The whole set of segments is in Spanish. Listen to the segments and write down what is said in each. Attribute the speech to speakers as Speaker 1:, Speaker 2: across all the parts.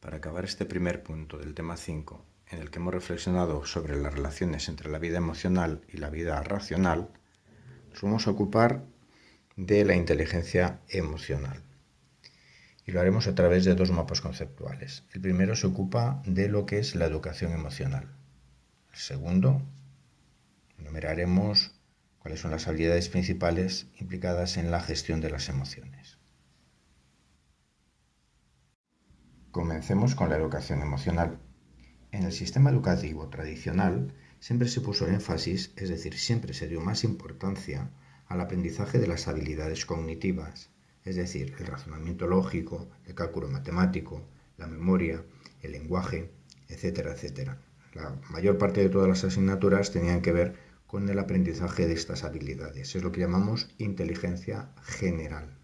Speaker 1: Para acabar este primer punto del tema 5, en el que hemos reflexionado sobre las relaciones entre la vida emocional y la vida racional, nos vamos a ocupar de la inteligencia emocional. Y lo haremos a través de dos mapas conceptuales. El primero se ocupa de lo que es la educación emocional. El segundo, enumeraremos cuáles son las habilidades principales implicadas en la gestión de las emociones. Comencemos con la educación emocional. En el sistema educativo tradicional siempre se puso énfasis, es decir, siempre se dio más importancia al aprendizaje de las habilidades cognitivas, es decir, el razonamiento lógico, el cálculo matemático, la memoria, el lenguaje, etcétera, etcétera. La mayor parte de todas las asignaturas tenían que ver con el aprendizaje de estas habilidades. Es lo que llamamos inteligencia general.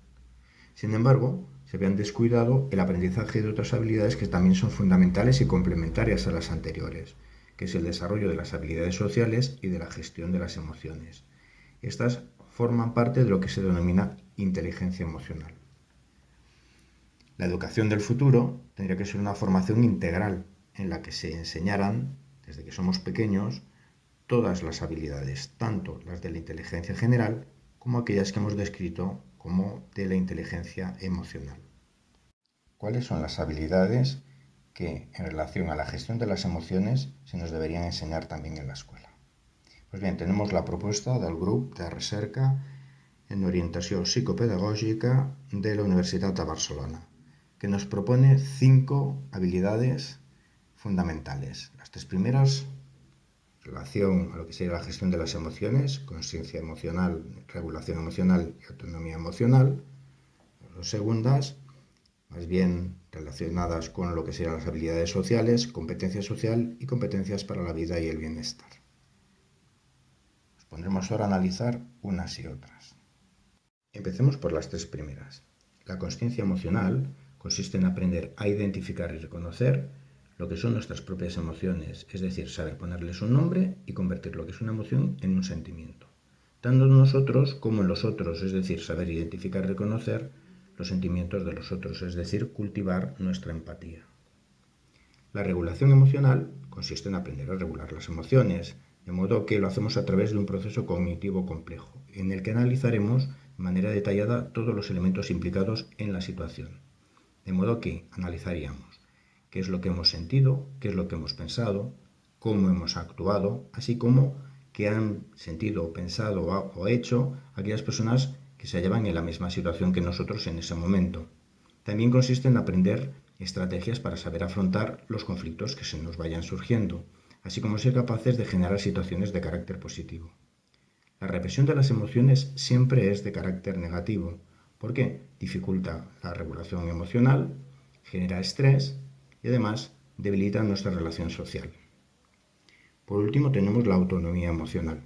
Speaker 1: Sin embargo, se habían descuidado el aprendizaje de otras habilidades que también son fundamentales y complementarias a las anteriores, que es el desarrollo de las habilidades sociales y de la gestión de las emociones. Estas forman parte de lo que se denomina inteligencia emocional. La educación del futuro tendría que ser una formación integral en la que se enseñaran, desde que somos pequeños, todas las habilidades, tanto las de la inteligencia general como aquellas que hemos descrito como de la inteligencia emocional. ¿Cuáles son las habilidades que en relación a la gestión de las emociones se nos deberían enseñar también en la escuela? Pues bien, tenemos la propuesta del grupo de recerca en orientación psicopedagógica de la Universidad de Barcelona, que nos propone cinco habilidades fundamentales. Las tres primeras relación a lo que sería la gestión de las emociones, conciencia emocional, regulación emocional y autonomía emocional. Las segundas, más bien relacionadas con lo que serían las habilidades sociales, competencia social y competencias para la vida y el bienestar. Nos pondremos ahora a analizar unas y otras. Empecemos por las tres primeras. La conciencia emocional consiste en aprender a identificar y reconocer lo que son nuestras propias emociones, es decir, saber ponerles un nombre y convertir lo que es una emoción en un sentimiento. Tanto en nosotros como en los otros, es decir, saber identificar y reconocer los sentimientos de los otros, es decir, cultivar nuestra empatía. La regulación emocional consiste en aprender a regular las emociones, de modo que lo hacemos a través de un proceso cognitivo complejo, en el que analizaremos de manera detallada todos los elementos implicados en la situación. De modo que analizaríamos qué es lo que hemos sentido, qué es lo que hemos pensado, cómo hemos actuado, así como qué han sentido, pensado o hecho aquellas personas que se hallaban en la misma situación que nosotros en ese momento. También consiste en aprender estrategias para saber afrontar los conflictos que se nos vayan surgiendo, así como ser capaces de generar situaciones de carácter positivo. La represión de las emociones siempre es de carácter negativo, porque dificulta la regulación emocional, genera estrés y además debilita nuestra relación social. Por último tenemos la autonomía emocional.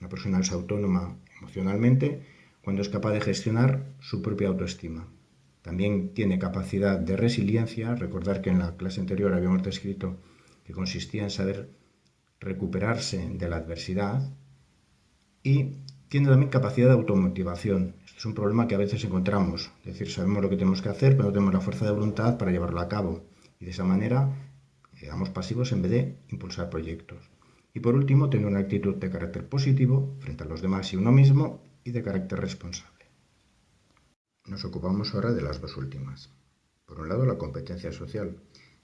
Speaker 1: Una persona es autónoma emocionalmente cuando es capaz de gestionar su propia autoestima. También tiene capacidad de resiliencia. Recordar que en la clase anterior habíamos descrito que consistía en saber recuperarse de la adversidad y tiene también capacidad de automotivación. Este es un problema que a veces encontramos. Es decir, sabemos lo que tenemos que hacer, pero no tenemos la fuerza de voluntad para llevarlo a cabo y de esa manera quedamos pasivos en vez de impulsar proyectos. Y por último, tener una actitud de carácter positivo frente a los demás y uno mismo y de carácter responsable. Nos ocupamos ahora de las dos últimas. Por un lado, la competencia social,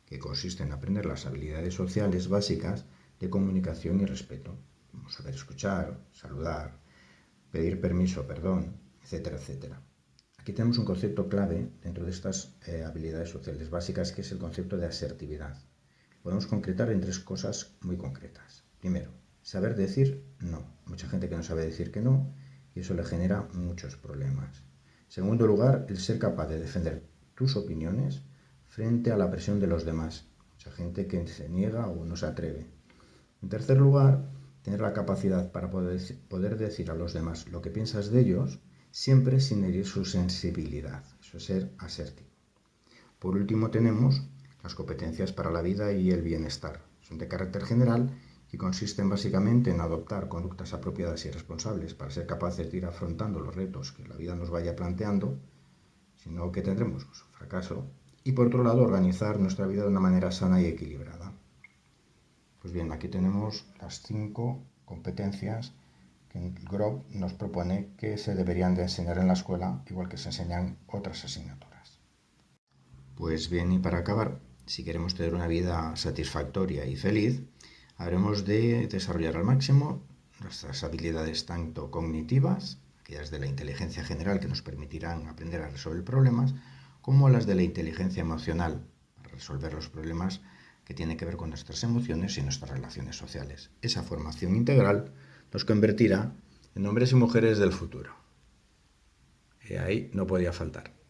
Speaker 1: que consiste en aprender las habilidades sociales básicas de comunicación y respeto, como saber escuchar, saludar, pedir permiso, perdón, etcétera, etcétera. Aquí tenemos un concepto clave dentro de estas eh, habilidades sociales básicas, que es el concepto de asertividad. Podemos concretar en tres cosas muy concretas. Primero, saber decir no. Mucha gente que no sabe decir que no y eso le genera muchos problemas. Segundo lugar, el ser capaz de defender tus opiniones frente a la presión de los demás. Mucha gente que se niega o no se atreve. En tercer lugar, tener la capacidad para poder, poder decir a los demás lo que piensas de ellos siempre sin herir su sensibilidad, eso es ser asertivo. Por último tenemos las competencias para la vida y el bienestar. Son de carácter general y consisten básicamente en adoptar conductas apropiadas y responsables para ser capaces de ir afrontando los retos que la vida nos vaya planteando, sino que tendremos pues, fracaso y por otro lado organizar nuestra vida de una manera sana y equilibrada. Pues bien, aquí tenemos las cinco competencias GROB nos propone que se deberían de enseñar en la escuela, igual que se enseñan otras asignaturas. Pues bien, y para acabar, si queremos tener una vida satisfactoria y feliz, habremos de desarrollar al máximo nuestras habilidades tanto cognitivas, aquellas de la inteligencia general que nos permitirán aprender a resolver problemas, como las de la inteligencia emocional, para resolver los problemas que tienen que ver con nuestras emociones y nuestras relaciones sociales. Esa formación integral nos convertirá en hombres y mujeres del futuro. Y ahí no podía faltar.